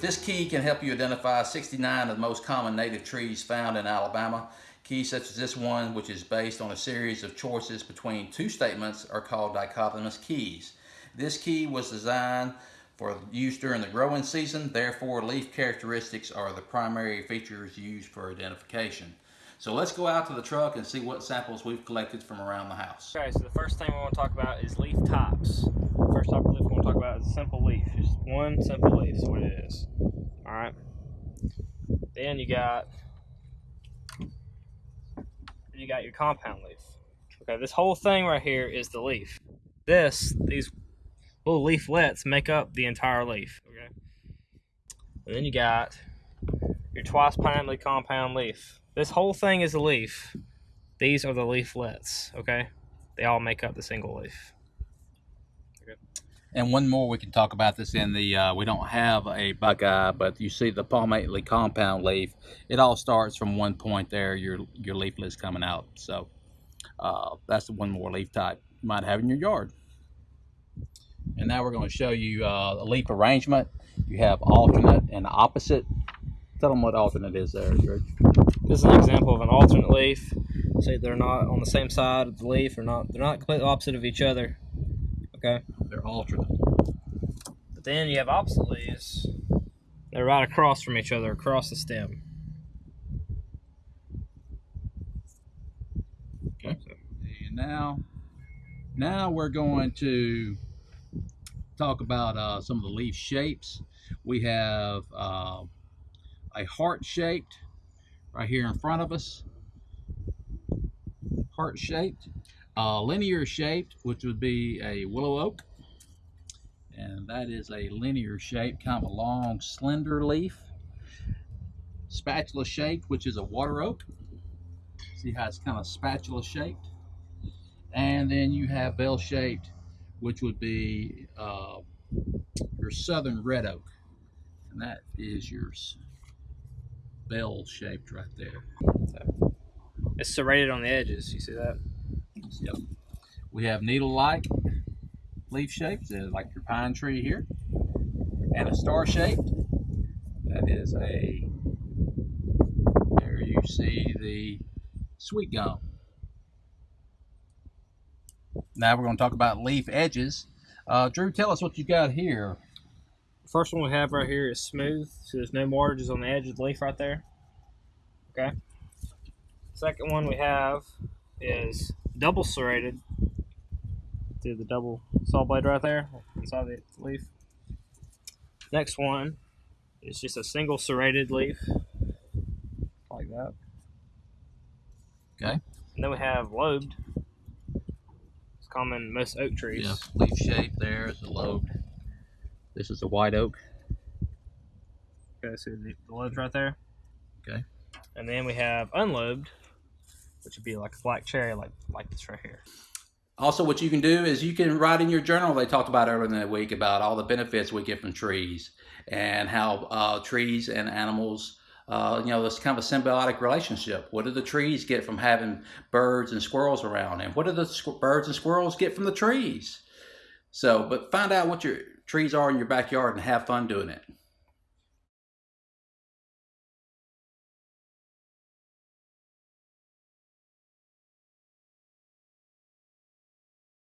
This key can help you identify 69 of the most common native trees found in Alabama. Keys such as this one, which is based on a series of choices between two statements, are called dichotomous keys. This key was designed for use during the growing season, therefore leaf characteristics are the primary features used for identification. So let's go out to the truck and see what samples we've collected from around the house. Okay, so the first thing we want to talk about is leaf types. Simple leaf. Just one simple leaf is what it is. Alright. Then you got you got your compound leaf. Okay, this whole thing right here is the leaf. This, these little leaflets make up the entire leaf. Okay. And then you got your twice pinnately compound leaf. This whole thing is a leaf. These are the leaflets, okay? They all make up the single leaf. And one more, we can talk about this in the, uh, we don't have a buckeye, but you see the palmately compound leaf. It all starts from one point there, your, your leaflets coming out. So uh, that's the one more leaf type you might have in your yard. And now we're going to show you uh, a leaf arrangement. You have alternate and opposite. Tell them what alternate is there, George. This is an example of an alternate leaf. Say they're not on the same side of the leaf, or not they're not completely opposite of each other. Okay. They're alternate. But then you have opposite leaves. They're right across from each other, across the stem. Okay. And now, now we're going to talk about uh, some of the leaf shapes. We have uh, a heart shaped right here in front of us. Heart shaped. Uh, linear shaped, which would be a willow oak. And that is a linear shape, kind of a long, slender leaf. Spatula shaped, which is a water oak. See how it's kind of spatula shaped. And then you have bell shaped, which would be uh, your southern red oak. And that is your bell shaped right there. So it's serrated on the edges. You see that? Yep. We have needle-like leaf shapes, like your pine tree here, and a star-shaped. That is a. There you see the sweet gum. Now we're going to talk about leaf edges. Uh, Drew, tell us what you got here. First one we have right here is smooth, so there's no margins on the edge of the leaf right there. Okay. Second one we have is double serrated. See the double saw blade right there inside the leaf. Next one is just a single serrated leaf, like that. Okay. And then we have lobed. It's common in most oak trees. Yeah, leaf shape there is a lobed. This is a white oak. Okay, so the, the lobes right there. Okay. And then we have unlobed, which would be like a black cherry, like like this right here. Also, what you can do is you can write in your journal. They talked about earlier in the week about all the benefits we get from trees and how uh, trees and animals, uh, you know, this kind of a symbiotic relationship. What do the trees get from having birds and squirrels around, and what do the birds and squirrels get from the trees? So, but find out what your trees are in your backyard and have fun doing it.